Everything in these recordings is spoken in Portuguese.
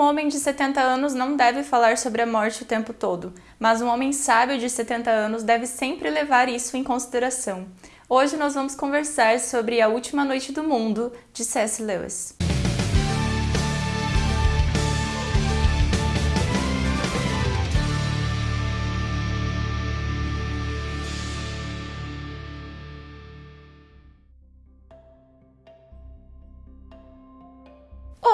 um homem de 70 anos não deve falar sobre a morte o tempo todo, mas um homem sábio de 70 anos deve sempre levar isso em consideração. Hoje nós vamos conversar sobre A Última Noite do Mundo, de C.S. Lewis.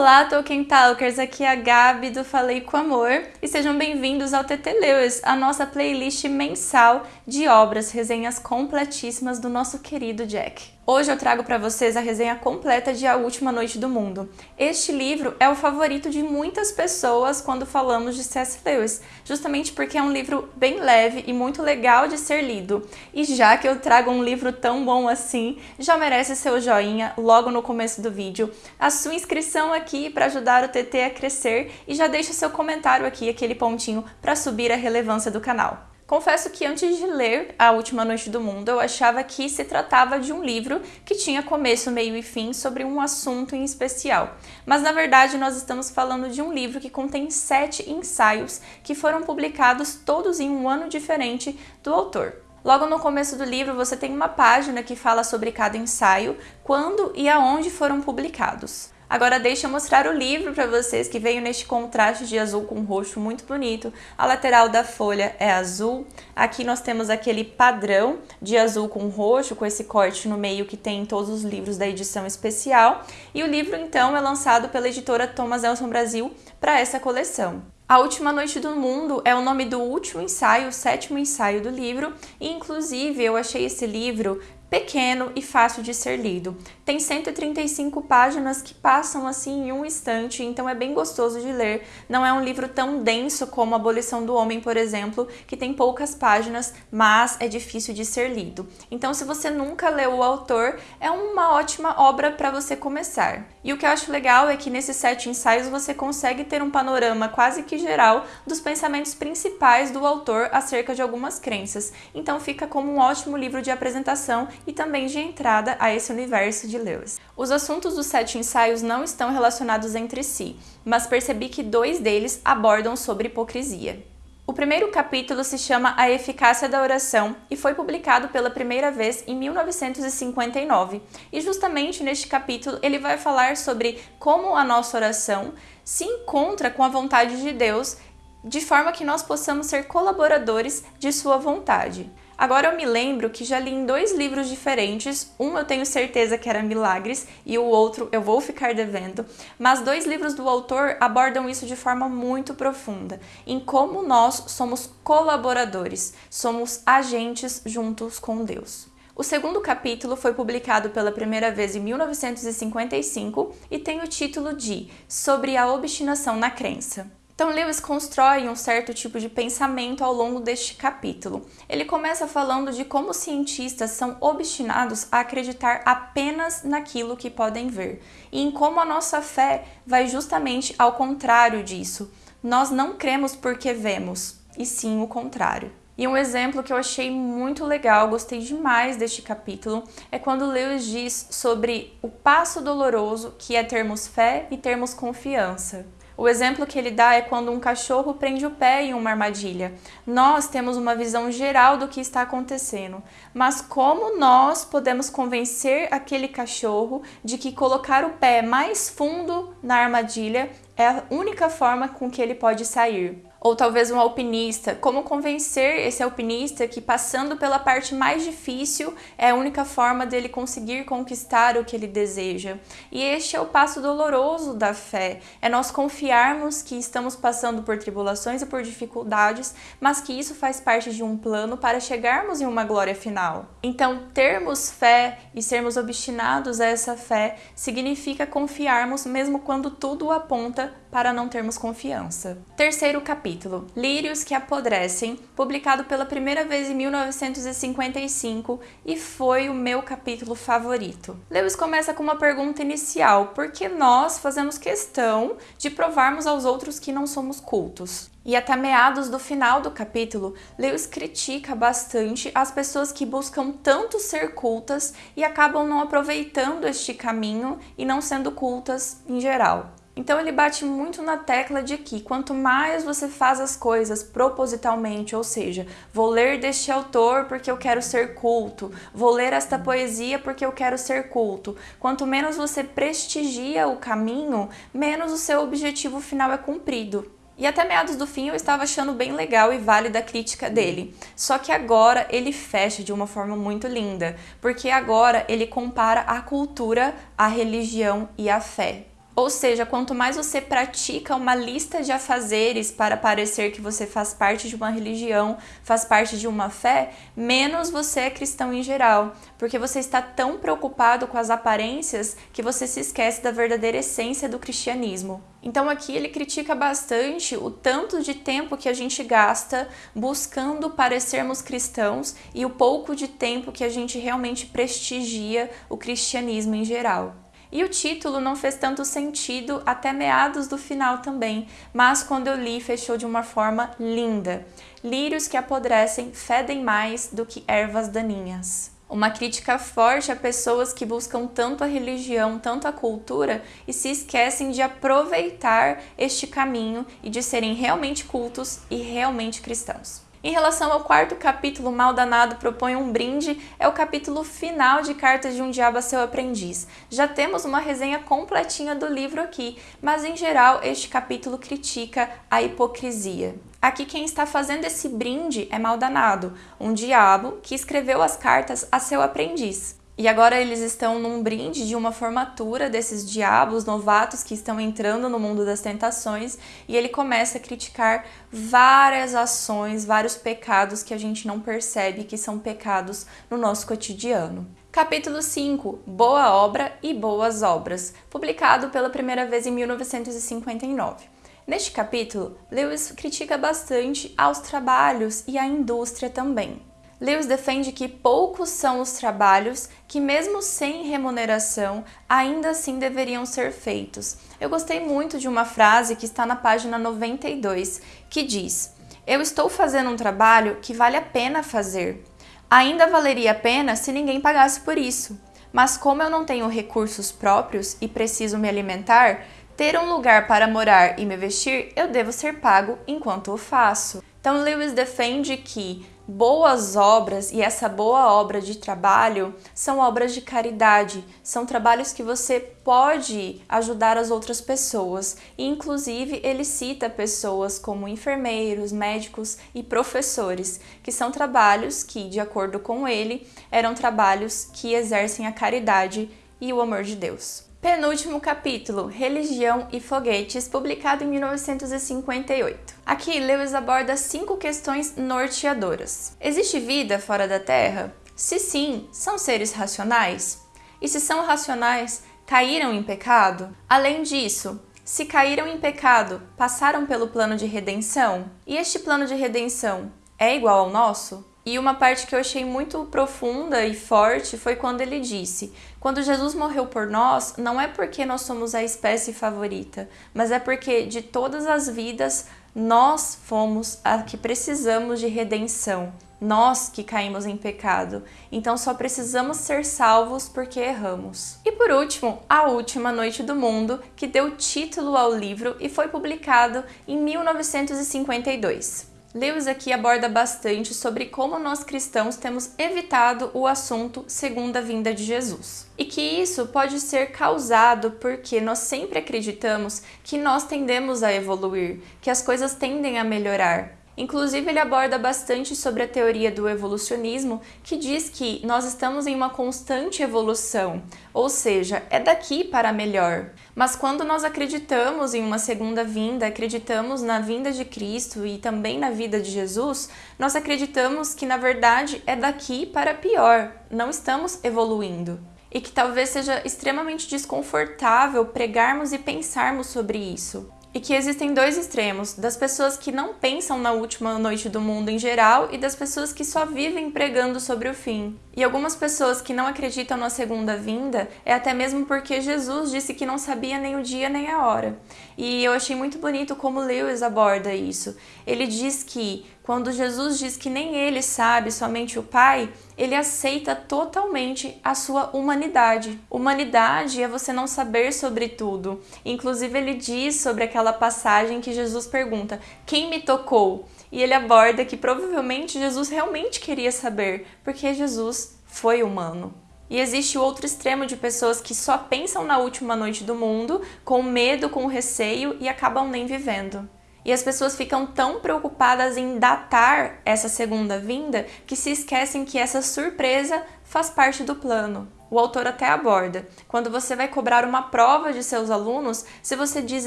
Olá, Tolkien Talkers! Aqui é a Gabi do Falei com Amor e sejam bem-vindos ao TT Lewis, a nossa playlist mensal de obras, resenhas completíssimas do nosso querido Jack. Hoje eu trago para vocês a resenha completa de A Última Noite do Mundo. Este livro é o favorito de muitas pessoas quando falamos de C.S. Lewis, justamente porque é um livro bem leve e muito legal de ser lido. E já que eu trago um livro tão bom assim, já merece seu joinha logo no começo do vídeo, a sua inscrição aqui para ajudar o TT a crescer e já deixa seu comentário aqui, aquele pontinho para subir a relevância do canal. Confesso que antes de ler A Última Noite do Mundo, eu achava que se tratava de um livro que tinha começo, meio e fim sobre um assunto em especial. Mas na verdade nós estamos falando de um livro que contém sete ensaios que foram publicados todos em um ano diferente do autor. Logo no começo do livro você tem uma página que fala sobre cada ensaio, quando e aonde foram publicados. Agora deixa eu mostrar o livro para vocês que veio neste contraste de azul com roxo muito bonito. A lateral da folha é azul. Aqui nós temos aquele padrão de azul com roxo, com esse corte no meio que tem em todos os livros da edição especial. E o livro então é lançado pela editora Thomas Nelson Brasil para essa coleção. A Última Noite do Mundo é o nome do último ensaio, o sétimo ensaio do livro, e inclusive eu achei esse livro pequeno e fácil de ser lido. Tem 135 páginas que passam assim em um instante, então é bem gostoso de ler. Não é um livro tão denso como Abolição do Homem, por exemplo, que tem poucas páginas, mas é difícil de ser lido. Então, se você nunca leu o autor, é uma ótima obra para você começar. E o que eu acho legal é que nesses sete ensaios você consegue ter um panorama quase que geral dos pensamentos principais do autor acerca de algumas crenças. Então fica como um ótimo livro de apresentação e também de entrada a esse universo de Lewis. Os assuntos dos sete ensaios não estão relacionados entre si, mas percebi que dois deles abordam sobre hipocrisia. O primeiro capítulo se chama A Eficácia da Oração e foi publicado pela primeira vez em 1959. E justamente neste capítulo ele vai falar sobre como a nossa oração se encontra com a vontade de Deus, de forma que nós possamos ser colaboradores de sua vontade. Agora eu me lembro que já li em dois livros diferentes, um eu tenho certeza que era Milagres e o outro eu vou ficar devendo, mas dois livros do autor abordam isso de forma muito profunda, em como nós somos colaboradores, somos agentes juntos com Deus. O segundo capítulo foi publicado pela primeira vez em 1955 e tem o título de Sobre a obstinação na crença. Então, Lewis constrói um certo tipo de pensamento ao longo deste capítulo. Ele começa falando de como cientistas são obstinados a acreditar apenas naquilo que podem ver, e em como a nossa fé vai justamente ao contrário disso. Nós não cremos porque vemos, e sim o contrário. E um exemplo que eu achei muito legal, gostei demais deste capítulo, é quando Lewis diz sobre o passo doloroso que é termos fé e termos confiança. O exemplo que ele dá é quando um cachorro prende o pé em uma armadilha. Nós temos uma visão geral do que está acontecendo, mas como nós podemos convencer aquele cachorro de que colocar o pé mais fundo na armadilha é a única forma com que ele pode sair? Ou talvez um alpinista, como convencer esse alpinista que passando pela parte mais difícil é a única forma dele conseguir conquistar o que ele deseja. E este é o passo doloroso da fé, é nós confiarmos que estamos passando por tribulações e por dificuldades, mas que isso faz parte de um plano para chegarmos em uma glória final. Então, termos fé e sermos obstinados a essa fé significa confiarmos mesmo quando tudo aponta para não termos confiança. Terceiro capítulo, Lírios que apodrecem, publicado pela primeira vez em 1955 e foi o meu capítulo favorito. Lewis começa com uma pergunta inicial, por que nós fazemos questão de provarmos aos outros que não somos cultos? E até meados do final do capítulo, Lewis critica bastante as pessoas que buscam tanto ser cultas e acabam não aproveitando este caminho e não sendo cultas em geral. Então ele bate muito na tecla de que quanto mais você faz as coisas propositalmente, ou seja, vou ler deste autor porque eu quero ser culto, vou ler esta poesia porque eu quero ser culto, quanto menos você prestigia o caminho, menos o seu objetivo final é cumprido. E até meados do fim eu estava achando bem legal e válida a crítica dele. Só que agora ele fecha de uma forma muito linda, porque agora ele compara a cultura, a religião e a fé. Ou seja, quanto mais você pratica uma lista de afazeres para parecer que você faz parte de uma religião, faz parte de uma fé, menos você é cristão em geral, porque você está tão preocupado com as aparências que você se esquece da verdadeira essência do cristianismo. Então aqui ele critica bastante o tanto de tempo que a gente gasta buscando parecermos cristãos e o pouco de tempo que a gente realmente prestigia o cristianismo em geral. E o título não fez tanto sentido até meados do final também, mas quando eu li fechou de uma forma linda. Lírios que apodrecem fedem mais do que ervas daninhas. Uma crítica forte a pessoas que buscam tanto a religião, tanto a cultura e se esquecem de aproveitar este caminho e de serem realmente cultos e realmente cristãos. Em relação ao quarto capítulo, Mal Danado propõe um brinde, é o capítulo final de Cartas de um Diabo a Seu Aprendiz. Já temos uma resenha completinha do livro aqui, mas em geral este capítulo critica a hipocrisia. Aqui quem está fazendo esse brinde é Mal Danado, um diabo que escreveu as cartas a seu aprendiz. E agora eles estão num brinde de uma formatura desses diabos novatos que estão entrando no mundo das tentações e ele começa a criticar várias ações, vários pecados que a gente não percebe que são pecados no nosso cotidiano. Capítulo 5 Boa Obra e Boas Obras, publicado pela primeira vez em 1959. Neste capítulo, Lewis critica bastante aos trabalhos e à indústria também. Lewis defende que poucos são os trabalhos que, mesmo sem remuneração, ainda assim deveriam ser feitos. Eu gostei muito de uma frase que está na página 92, que diz: Eu estou fazendo um trabalho que vale a pena fazer. Ainda valeria a pena se ninguém pagasse por isso. Mas como eu não tenho recursos próprios e preciso me alimentar, ter um lugar para morar e me vestir, eu devo ser pago enquanto o faço. Então Lewis defende que boas obras e essa boa obra de trabalho são obras de caridade, são trabalhos que você pode ajudar as outras pessoas. E inclusive ele cita pessoas como enfermeiros, médicos e professores, que são trabalhos que, de acordo com ele, eram trabalhos que exercem a caridade e o amor de Deus. Penúltimo capítulo, Religião e Foguetes, publicado em 1958. Aqui, Lewis aborda cinco questões norteadoras. Existe vida fora da Terra? Se sim, são seres racionais? E se são racionais, caíram em pecado? Além disso, se caíram em pecado, passaram pelo plano de redenção? E este plano de redenção é igual ao nosso? E uma parte que eu achei muito profunda e forte foi quando ele disse: Quando Jesus morreu por nós, não é porque nós somos a espécie favorita, mas é porque de todas as vidas nós fomos a que precisamos de redenção. Nós que caímos em pecado, então só precisamos ser salvos porque erramos. E por último, A Última Noite do Mundo, que deu título ao livro e foi publicado em 1952. Lewis aqui aborda bastante sobre como nós cristãos temos evitado o assunto segunda vinda de Jesus. E que isso pode ser causado porque nós sempre acreditamos que nós tendemos a evoluir, que as coisas tendem a melhorar. Inclusive, ele aborda bastante sobre a teoria do evolucionismo, que diz que nós estamos em uma constante evolução, ou seja, é daqui para melhor. Mas quando nós acreditamos em uma segunda vinda, acreditamos na vinda de Cristo e também na vida de Jesus, nós acreditamos que na verdade é daqui para pior, não estamos evoluindo. E que talvez seja extremamente desconfortável pregarmos e pensarmos sobre isso e que existem dois extremos, das pessoas que não pensam na última noite do mundo em geral e das pessoas que só vivem pregando sobre o fim. E algumas pessoas que não acreditam na segunda vinda é até mesmo porque Jesus disse que não sabia nem o dia nem a hora. E eu achei muito bonito como Lewis aborda isso. Ele diz que quando Jesus diz que nem ele sabe, somente o Pai, ele aceita totalmente a sua humanidade. Humanidade é você não saber sobre tudo. Inclusive, ele diz sobre aquela passagem que Jesus pergunta: Quem me tocou? E ele aborda que provavelmente Jesus realmente queria saber, porque Jesus foi humano. E existe o outro extremo de pessoas que só pensam na última noite do mundo, com medo, com receio e acabam nem vivendo. E as pessoas ficam tão preocupadas em datar essa segunda vinda que se esquecem que essa surpresa faz parte do plano. O autor até aborda. Quando você vai cobrar uma prova de seus alunos, se você diz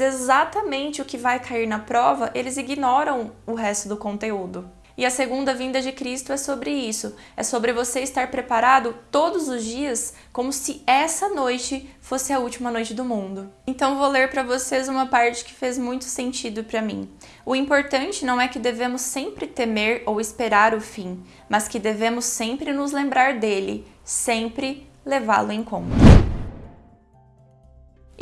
exatamente o que vai cair na prova, eles ignoram o resto do conteúdo. E a segunda vinda de Cristo é sobre isso. É sobre você estar preparado todos os dias, como se essa noite fosse a última noite do mundo. Então vou ler para vocês uma parte que fez muito sentido para mim. O importante não é que devemos sempre temer ou esperar o fim, mas que devemos sempre nos lembrar dele, sempre levá-lo em conta.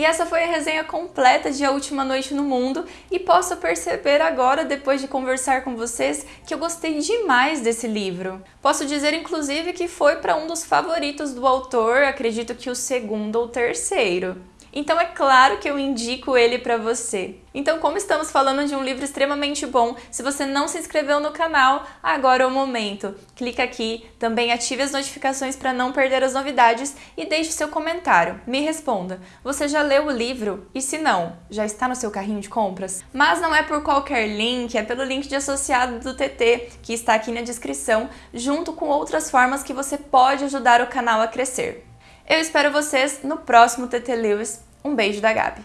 E essa foi a resenha completa de A Última Noite no Mundo e posso perceber agora, depois de conversar com vocês, que eu gostei demais desse livro. Posso dizer, inclusive, que foi para um dos favoritos do autor, acredito que o segundo ou terceiro. Então é claro que eu indico ele para você. Então, como estamos falando de um livro extremamente bom, se você não se inscreveu no canal, agora é o momento. Clica aqui, também ative as notificações para não perder as novidades e deixe seu comentário. Me responda, você já leu o livro? E se não, já está no seu carrinho de compras? Mas não é por qualquer link, é pelo link de associado do TT, que está aqui na descrição, junto com outras formas que você pode ajudar o canal a crescer. Eu espero vocês no próximo TT Lewis. Um beijo da Gabi.